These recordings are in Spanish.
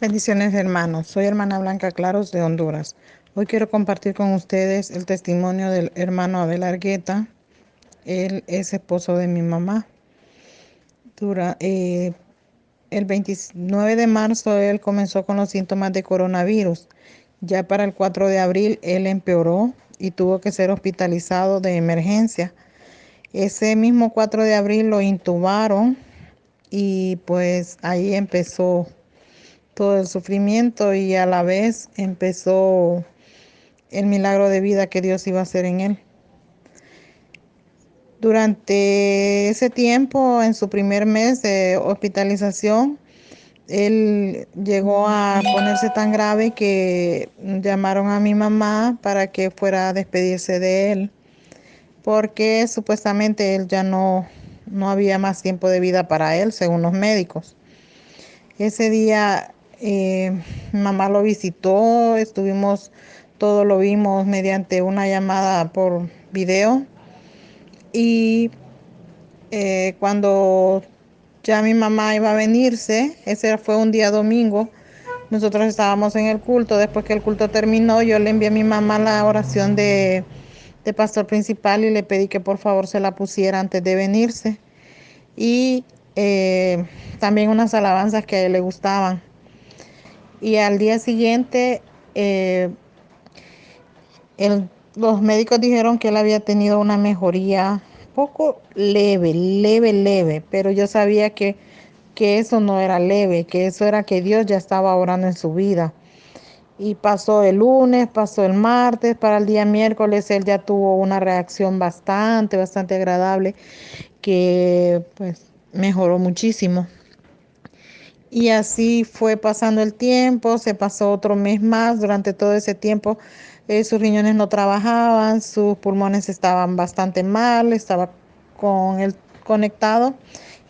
Bendiciones hermanos, soy hermana Blanca Claros de Honduras. Hoy quiero compartir con ustedes el testimonio del hermano Abel Argueta. Él es esposo de mi mamá. Dura, eh, el 29 de marzo él comenzó con los síntomas de coronavirus. Ya para el 4 de abril él empeoró y tuvo que ser hospitalizado de emergencia. Ese mismo 4 de abril lo intubaron y pues ahí empezó todo el sufrimiento y a la vez empezó el milagro de vida que Dios iba a hacer en él. Durante ese tiempo, en su primer mes de hospitalización, él llegó a ponerse tan grave que llamaron a mi mamá para que fuera a despedirse de él, porque supuestamente él ya no, no había más tiempo de vida para él, según los médicos. Ese día eh, mamá lo visitó, estuvimos, todo lo vimos mediante una llamada por video. Y eh, cuando ya mi mamá iba a venirse, ese fue un día domingo, nosotros estábamos en el culto, después que el culto terminó, yo le envié a mi mamá la oración de, pastor principal y le pedí que por favor se la pusiera antes de venirse. Y eh, también unas alabanzas que le gustaban y al día siguiente eh, los médicos dijeron que él había tenido una mejoría poco leve, leve, leve, pero yo sabía que, que eso no era leve, que eso era que Dios ya estaba orando en su vida. Y pasó el lunes, pasó el martes, para el día miércoles él ya tuvo una reacción bastante, bastante agradable, que pues mejoró muchísimo. Y así fue pasando el tiempo, se pasó otro mes más, durante todo ese tiempo eh, sus riñones no trabajaban, sus pulmones estaban bastante mal, estaba con el conectado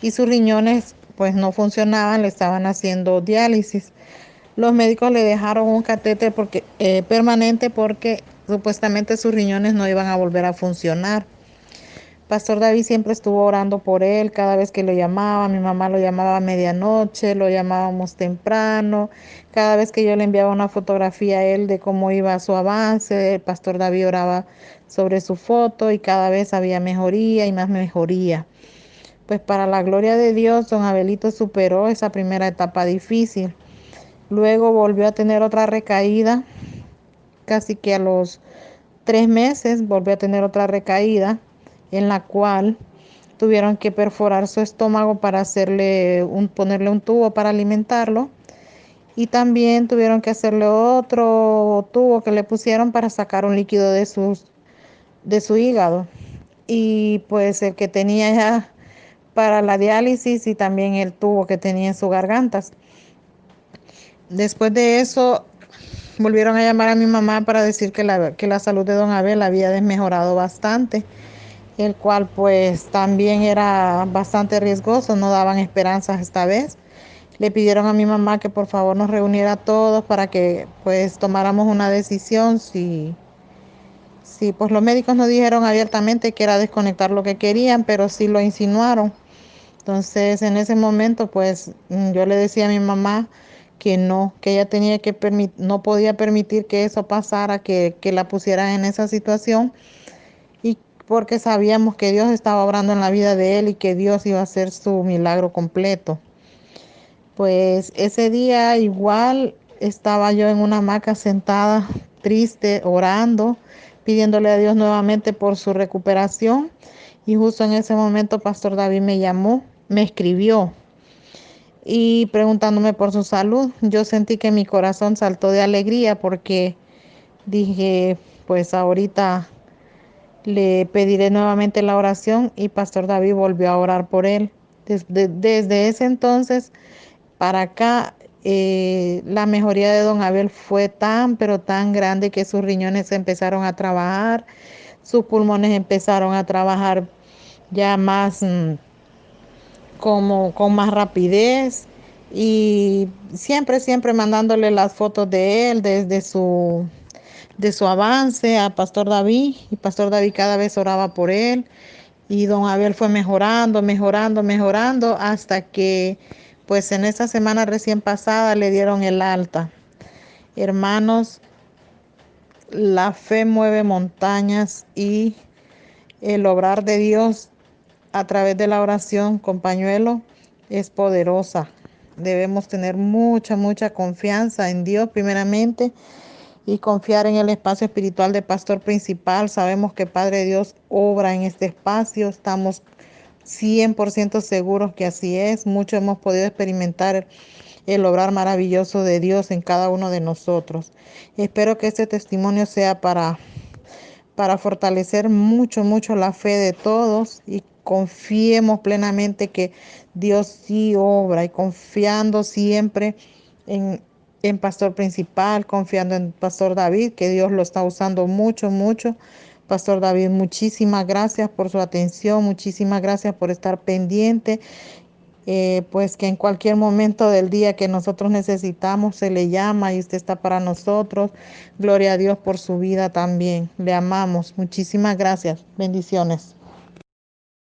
y sus riñones pues no funcionaban, le estaban haciendo diálisis. Los médicos le dejaron un catéter porque, eh, permanente porque supuestamente sus riñones no iban a volver a funcionar. Pastor David siempre estuvo orando por él cada vez que lo llamaba. Mi mamá lo llamaba a medianoche, lo llamábamos temprano. Cada vez que yo le enviaba una fotografía a él de cómo iba su avance, el Pastor David oraba sobre su foto y cada vez había mejoría y más mejoría. Pues para la gloria de Dios, don Abelito superó esa primera etapa difícil. Luego volvió a tener otra recaída, casi que a los tres meses volvió a tener otra recaída en la cual tuvieron que perforar su estómago para hacerle un, ponerle un tubo para alimentarlo. Y también tuvieron que hacerle otro tubo que le pusieron para sacar un líquido de, sus, de su hígado. Y pues el que tenía ya para la diálisis y también el tubo que tenía en sus gargantas. Después de eso volvieron a llamar a mi mamá para decir que la, que la salud de don Abel había desmejorado bastante el cual pues también era bastante riesgoso, no daban esperanzas esta vez. Le pidieron a mi mamá que por favor nos reuniera a todos para que pues tomáramos una decisión si, si pues los médicos no dijeron abiertamente que era desconectar lo que querían, pero sí lo insinuaron. Entonces en ese momento pues yo le decía a mi mamá que no, que ella tenía que no podía permitir que eso pasara, que, que la pusieran en esa situación porque sabíamos que Dios estaba obrando en la vida de él y que Dios iba a hacer su milagro completo. Pues ese día igual estaba yo en una hamaca sentada, triste, orando, pidiéndole a Dios nuevamente por su recuperación. Y justo en ese momento Pastor David me llamó, me escribió y preguntándome por su salud. Yo sentí que mi corazón saltó de alegría porque dije, pues ahorita le pediré nuevamente la oración y Pastor David volvió a orar por él. Desde, ese entonces para acá, eh, la mejoría de don Abel fue tan, pero tan grande que sus riñones empezaron a trabajar, sus pulmones empezaron a trabajar ya más mm, como con más rapidez y siempre, siempre mandándole las fotos de él desde su de su avance a Pastor David y Pastor David cada vez oraba por él y don Abel fue mejorando, mejorando, mejorando hasta que pues en esta semana recién pasada le dieron el alta. Hermanos, la fe mueve montañas y el obrar de Dios a través de la oración con pañuelo es poderosa. Debemos tener mucha, mucha confianza en Dios primeramente y confiar en el espacio espiritual de pastor principal. Sabemos que Padre Dios obra en este espacio. Estamos 100% seguros que así es. Mucho hemos podido experimentar el obrar maravilloso de Dios en cada uno de nosotros. Espero que este testimonio sea para, para fortalecer mucho, mucho la fe de todos y confiemos plenamente que Dios sí obra y confiando siempre en, en Pastor Principal, confiando en Pastor David, que Dios lo está usando mucho, mucho. Pastor David, muchísimas gracias por su atención, muchísimas gracias por estar pendiente eh, pues que en cualquier momento del día que nosotros necesitamos se le llama y usted está para nosotros. Gloria a Dios por su vida también. Le amamos. Muchísimas gracias. Bendiciones.